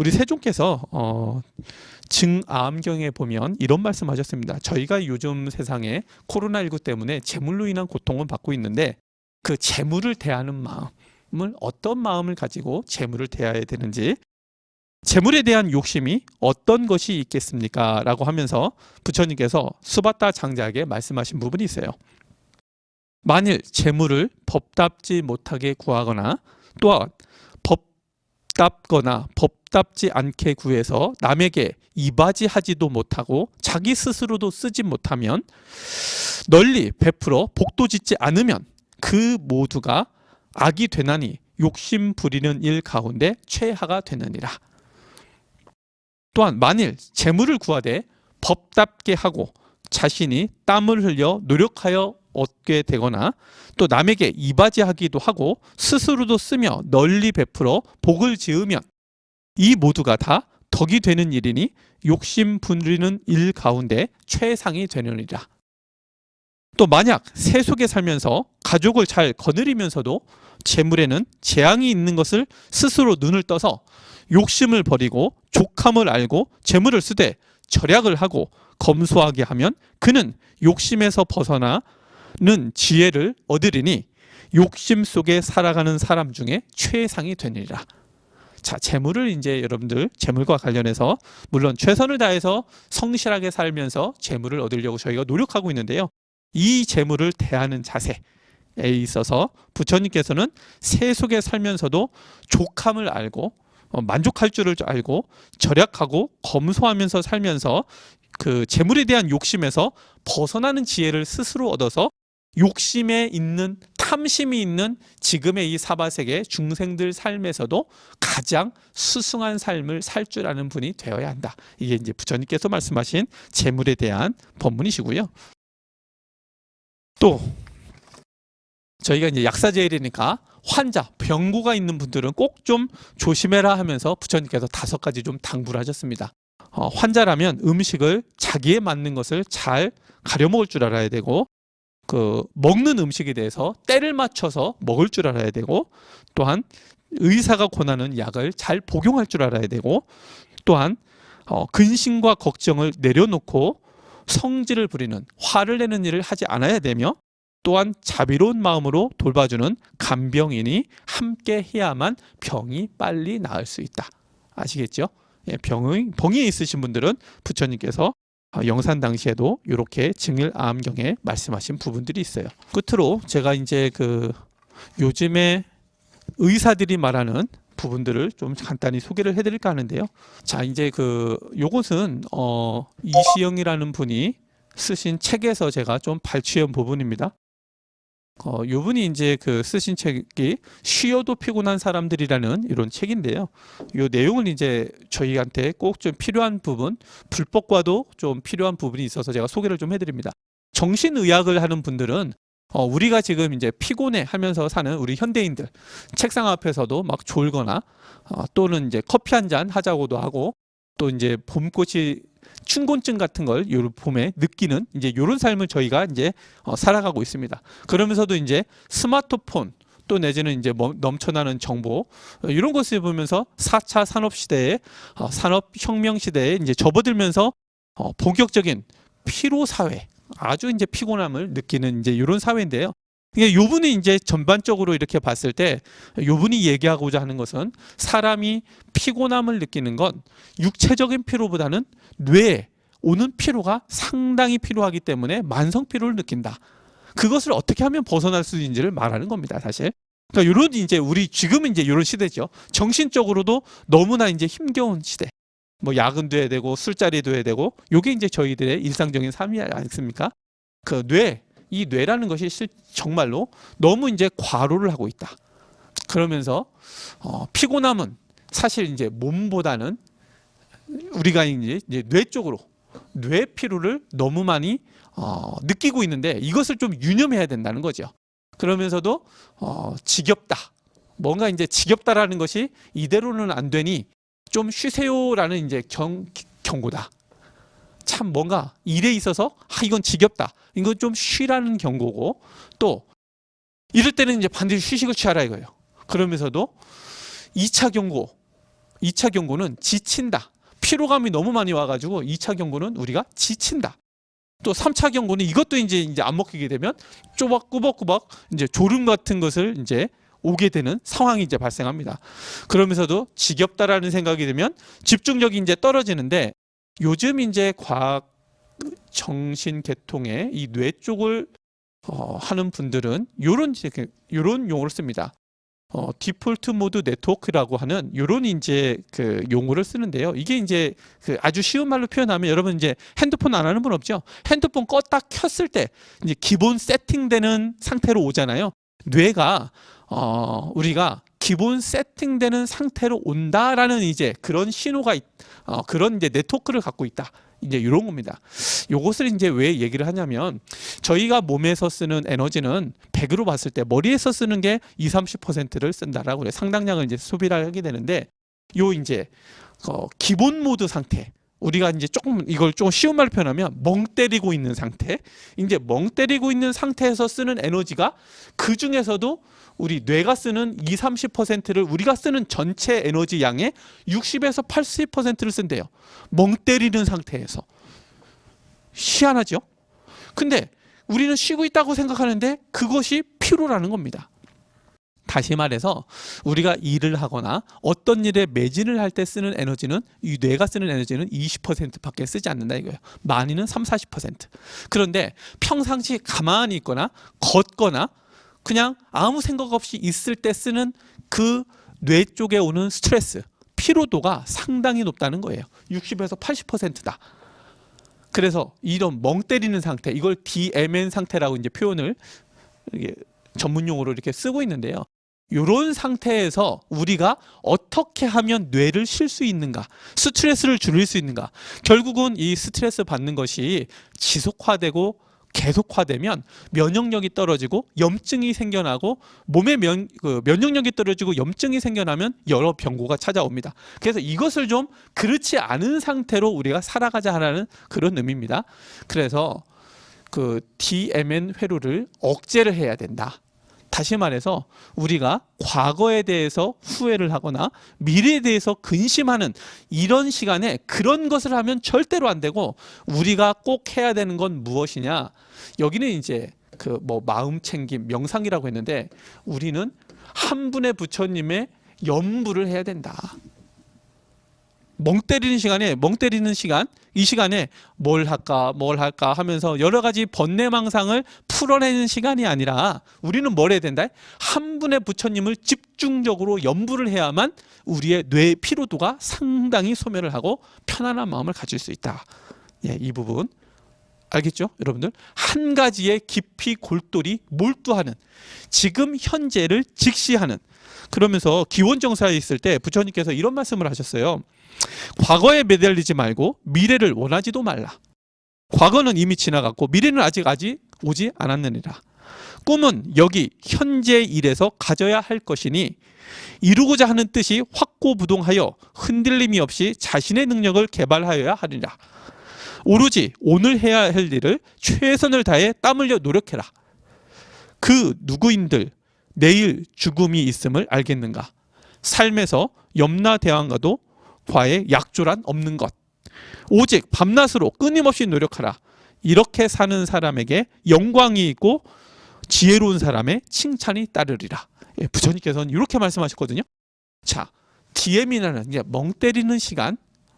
우리 세종께서 어, 증암경에 보면 이런 말씀하셨습니다. 저희가 요즘 세상에 코로나19 때문에 재물로 인한 고통을 받고 있는데 그 재물을 대하는 마음을 어떤 마음을 가지고 재물을 대해야 되는지 재물에 대한 욕심이 어떤 것이 있겠습니까? 라고 하면서 부처님께서 수바타 장자에게 말씀하신 부분이 있어요. 만일 재물을 법답지 못하게 구하거나 또한 법답거나 법답지 않게 구해서 남에게 이바지하지도 못하고 자기 스스로도 쓰지 못하면 널리 베풀어 복도 짓지 않으면 그 모두가 악이 되나니 욕심 부리는 일 가운데 최하가 되느니라. 또한 만일 재물을 구하되 법답게 하고 자신이 땀을 흘려 노력하여 얻게 되거나 또 남에게 이바지하기도 하고 스스로도 쓰며 널리 베풀어 복을 지으면 이 모두가 다 덕이 되는 일이니 욕심 부리는 일 가운데 최상이 되느니라. 또 만약 세속에 살면서 가족을 잘 거느리면서도 재물에는 재앙이 있는 것을 스스로 눈을 떠서 욕심을 버리고 족함을 알고 재물을 쓰되 절약을 하고 검소하게 하면 그는 욕심에서 벗어나 는 지혜를 얻으리니 욕심 속에 살아가는 사람 중에 최상이 되니라. 자, 재물을 이제 여러분들 재물과 관련해서 물론 최선을 다해서 성실하게 살면서 재물을 얻으려고 저희가 노력하고 있는데요. 이 재물을 대하는 자세에 있어서 부처님께서는 세속에 살면서도 족함을 알고 어, 만족할 줄을 알고 절약하고 검소하면서 살면서 그 재물에 대한 욕심에서 벗어나는 지혜를 스스로 얻어서 욕심에 있는 탐심이 있는 지금의 이 사바세계 중생들 삶에서도 가장 수승한 삶을 살 줄 아는 분이 되어야 한다. 이게 이제 부처님께서 말씀하신 재물에 대한 법문이시고요. 또 저희가 이제 약사제일이니까 환자, 병고가 있는 분들은 꼭 좀 조심해라 하면서 부처님께서 다섯 가지 좀 당부를 하셨습니다. 어, 환자라면 음식을 자기에 맞는 것을 잘 가려 먹을 줄 알아야 되고 그 먹는 음식에 대해서 때를 맞춰서 먹을 줄 알아야 되고 또한 의사가 권하는 약을 잘 복용할 줄 알아야 되고 또한 어, 근심과 걱정을 내려놓고 성질을 부리는 화를 내는 일을 하지 않아야 되며 또한 자비로운 마음으로 돌봐주는 간병인이 함께 해야만 병이 빨리 나을 수 있다. 아시겠죠? 예, 병이, 병이 있으신 분들은 부처님께서 영산 당시에도 이렇게 증일 암경에 말씀하신 부분들이 있어요. 끝으로 제가 이제 그 요즘에 의사들이 말하는 부분들을 좀 간단히 소개를 해드릴까 하는데요. 자, 이제 그 요것은 어 이시영이라는 분이 쓰신 책에서 제가 좀 발췌한 부분입니다. 어, 요 분이 이제 그 쓰신 책이 쉬어도 피곤한 사람들이라는 이런 책인데요. 요 내용을 이제 저희한테 꼭 좀 필요한 부분, 불법과도 좀 필요한 부분이 있어서 제가 소개를 좀 해드립니다. 정신의학을 하는 분들은 어, 우리가 지금 이제 피곤해 하면서 사는 우리 현대인들 책상 앞에서도 막 졸거나 어, 또는 이제 커피 한 잔 하자고도 하고 또 이제 봄꽃이 춘곤증 같은 걸요 봄에 느끼는 이제 이런 삶을 저희가 이제 어, 살아가고 있습니다. 그러면서도 이제 스마트폰 또 내지는 이제 넘쳐나는 정보 이런 것을 보면서 4차 산업 시대에 어, 산업 혁명 시대에 이제 접어들면서 어, 본격적인 피로 사회 아주 이제 피곤함을 느끼는 이제 이런 사회인데요. 이 요분이 이제 전반적으로 이렇게 봤을 때 요분이 얘기하고자 하는 것은 사람이 피곤함을 느끼는 건 육체적인 피로보다는 뇌에 오는 피로가 상당히 필요하기 때문에 만성 피로를 느낀다. 그것을 어떻게 하면 벗어날 수 있는지를 말하는 겁니다, 사실. 그러니까 이런 이제 우리 지금은 이제 이런 시대죠. 정신적으로도 너무나 이제 힘겨운 시대. 뭐 야근도 해야 되고 술자리도 해야 되고 요게 이제 저희들의 일상적인 삶이 아니겠습니까? 그 뇌, 이 뇌라는 것이 정말로 너무 이제 과로를 하고 있다. 그러면서 어, 피곤함은 사실 이제 몸보다는 우리가 이제 뇌 쪽으로 뇌 피로를 너무 많이 어, 느끼고 있는데 이것을 좀 유념해야 된다는 거죠. 그러면서도 어, 지겹다. 뭔가 이제 지겹다라는 것이 이대로는 안 되니 좀 쉬세요라는 이제 경, 경고다. 참 뭔가 일에 있어서 아 이건 지겹다. 이건 좀 쉬라는 경고고 또 이럴 때는 이제 반드시 휴식을 취하라 이거예요. 그러면서도 2차 경고 2차 경고는 지친다. 피로감이 너무 많이 와가지고 2차 경고는 우리가 지친다. 또 3차 경고는 이것도 이제 이제 안 먹히게 되면 쪼박 꾸벅꾸벅 이제 졸음 같은 것을 이제 오게 되는 상황이 이제 발생합니다. 그러면서도 지겹다라는 생각이 들면 집중력이 이제 떨어지는데 요즘 이제 과학 정신 계통의 이 뇌 쪽을 어, 하는 분들은 요런 요런 용어를 씁니다. 어, 디폴트 모드 네트워크라고 하는 요런 이제 그 용어를 쓰는데요. 이게 이제 그 아주 쉬운 말로 표현하면 여러분 이제 핸드폰 안 하는 분 없죠? 핸드폰 껐다 켰을 때 이제 기본 세팅되는 상태로 오잖아요. 뇌가 어, 우리가 기본 세팅되는 상태로 온다라는 이제 그런 신호가 있, 어, 그런 이제 네트워크를 갖고 있다. 이제 이런 겁니다. 요것을 이제 왜 얘기를 하냐면 저희가 몸에서 쓰는 에너지는 100으로 봤을 때 머리에서 쓰는 게 2, 30%를 쓴다라고 그래. 상당량을 이제 소비를 하게 되는데 요 이제 어, 기본 모드 상태 우리가 이제 조금 이걸 좀 쉬운 말로 표현하면 멍 때리고 있는 상태 이제 멍 때리고 있는 상태에서 쓰는 에너지가 그 중에서도 우리 뇌가 쓰는 2, 30%를 우리가 쓰는 전체 에너지 양의 60에서 80%를 쓴대요. 멍 때리는 상태에서. 희한하죠? 근데 우리는 쉬고 있다고 생각하는데 그것이 피로라는 겁니다. 다시 말해서 우리가 일을 하거나 어떤 일에 매진을 할 때 쓰는 에너지는 이 뇌가 쓰는 에너지는 20%밖에 쓰지 않는다 이거예요. 많이는 3, 40%. 그런데 평상시 가만히 있거나 걷거나 그냥 아무 생각 없이 있을 때 쓰는 그 뇌 쪽에 오는 스트레스, 피로도가 상당히 높다는 거예요. 60에서 80%다. 그래서 이런 멍 때리는 상태, 이걸 DMN 상태라고 이제 표현을 전문 용어로 이렇게 쓰고 있는데요. 이런 상태에서 우리가 어떻게 하면 뇌를 쉴 수 있는가, 스트레스를 줄일 수 있는가. 결국은 이 스트레스 받는 것이 지속화되고 계속화되면 면역력이 떨어지고 염증이 생겨나고 몸의 면, 그 면역력이 떨어지고 염증이 생겨나면 여러 병고가 찾아옵니다. 그래서 이것을 좀 그렇지 않은 상태로 우리가 살아가자 하라는 그런 의미입니다. 그래서 그 DMN 회로를 억제를 해야 된다. 다시 말해서 우리가 과거에 대해서 후회를 하거나 미래에 대해서 근심하는 이런 시간에 그런 것을 하면 절대로 안 되고 우리가 꼭 해야 되는 건 무엇이냐 여기는 이제 그 뭐 마음 챙김 명상이라고 했는데 우리는 한 분의 부처님의 연부를 해야 된다. 멍 때리는 시간에 멍 때리는 시간 이 시간에 뭘 할까 뭘 할까 하면서 여러 가지 번뇌망상을 풀어내는 시간이 아니라 우리는 뭘 해야 된다? 한 분의 부처님을 집중적으로 연부를 해야만 우리의 뇌 피로도가 상당히 소멸을 하고 편안한 마음을 가질 수 있다. 예, 이 부분. 알겠죠? 여러분들? 한 가지에 깊이 골똘히 몰두하는 지금 현재를 직시하는. 그러면서 기원정사에 있을 때 부처님께서 이런 말씀을 하셨어요 과거에 매달리지 말고 미래를 원하지도 말라. 과거는 이미 지나갔고 미래는 아직 아직 오지 않았느니라. 꿈은 여기 현재 일에서 가져야 할 것이니 이루고자 하는 뜻이 확고부동하여 흔들림이 없이 자신의 능력을 개발하여야 하리라. 오로지 오늘 해야 할 일을 최선을 다해 땀 흘려 노력해라. 그 누구인들 내일 죽음이 있음을 알겠는가? 삶에서 염라 대왕과도 과의 약조란 없는 것. 오직 밤낮으로 끊임없이 노력하라. 이렇게 사는 사람에게 영광이 있고 지혜로운 사람의 칭찬이 따르리라. 예, 부처님께서는 이렇게 말씀하셨거든요. 자, DM이라는 이제 멍 때리는 시간,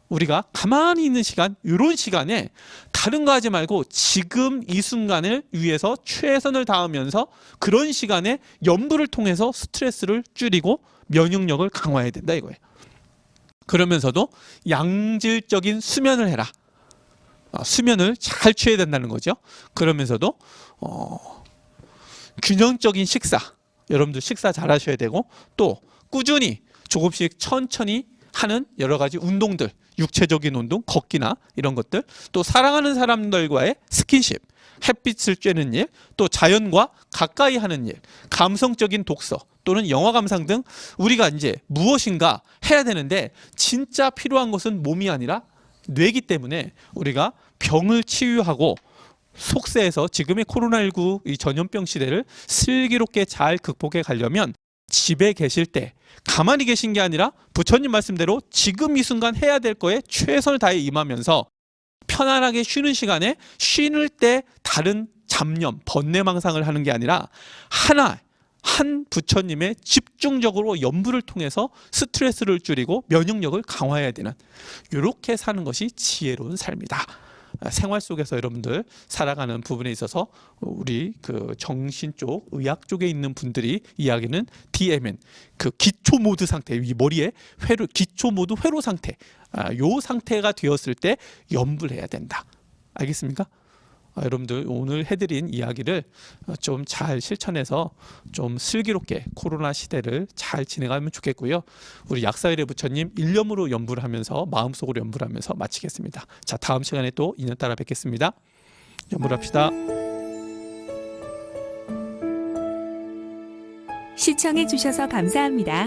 우리가 가만히 있는 시간, 이런 시간에 다른 거 하지 말고 지금 이 순간을 위해서 최선을 다하면서 그런 시간에 연부를 통해서 스트레스를 줄이고 면역력을 강화해야 된다 이거예요. 그러면서도 양질적인 수면을 해라. 어, 수면을 잘 취해야 된다는 거죠. 그러면서도 어, 균형적인 식사. 여러분들 식사 잘 하셔야 되고 또 꾸준히 조금씩 천천히 하는 여러 가지 운동들, 육체적인 운동, 걷기나 이런 것들, 또 사랑하는 사람들과의 스킨십, 햇빛을 쬐는 일, 또 자연과 가까이 하는 일, 감성적인 독서 또는 영화 감상 등 우리가 이제 무엇인가 해야 되는데 진짜 필요한 것은 몸이 아니라 뇌기 때문에 우리가 병을 치유하고 속세에서 지금의 코로나19 이 전염병 시대를 슬기롭게 잘 극복해 가려면 집에 계실 때 가만히 계신 게 아니라 부처님 말씀대로 지금 이 순간 해야 될 거에 최선을 다해 임하면서 편안하게 쉬는 시간에 쉬는 때 다른 잡념, 번뇌망상을 하는 게 아니라 하나 한 부처님의 집중적으로 연부를 통해서 스트레스를 줄이고 면역력을 강화해야 되는 이렇게 사는 것이 지혜로운 삶이다. 아, 생활 속에서 여러분들 살아가는 부분에 있어서 우리 그 정신 쪽, 의학 쪽에 있는 분들이 이야기는 DMN 그 기초 모드 상태, 이 머리에 회로 기초 모드 회로 상태, 아, 요 상태가 되었을 때 염불 해야 된다. 알겠습니까? 아, 여러분들 오늘 해드린 이야기를 좀 잘 실천해서 좀 슬기롭게 코로나 시대를 잘 진행하면 좋겠고요. 우리 약사일의 부처님 일념으로 연부를 하면서 마음속으로 연부를 하면서 마치겠습니다. 자 다음 시간에 또 인연 따라 뵙겠습니다. 연부합시다. 시청해 주셔서 감사합니다.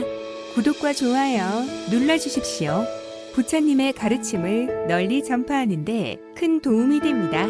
구독과 좋아요 눌러 주십시오. 부처님의 가르침을 널리 전파하는 데 큰 도움이 됩니다.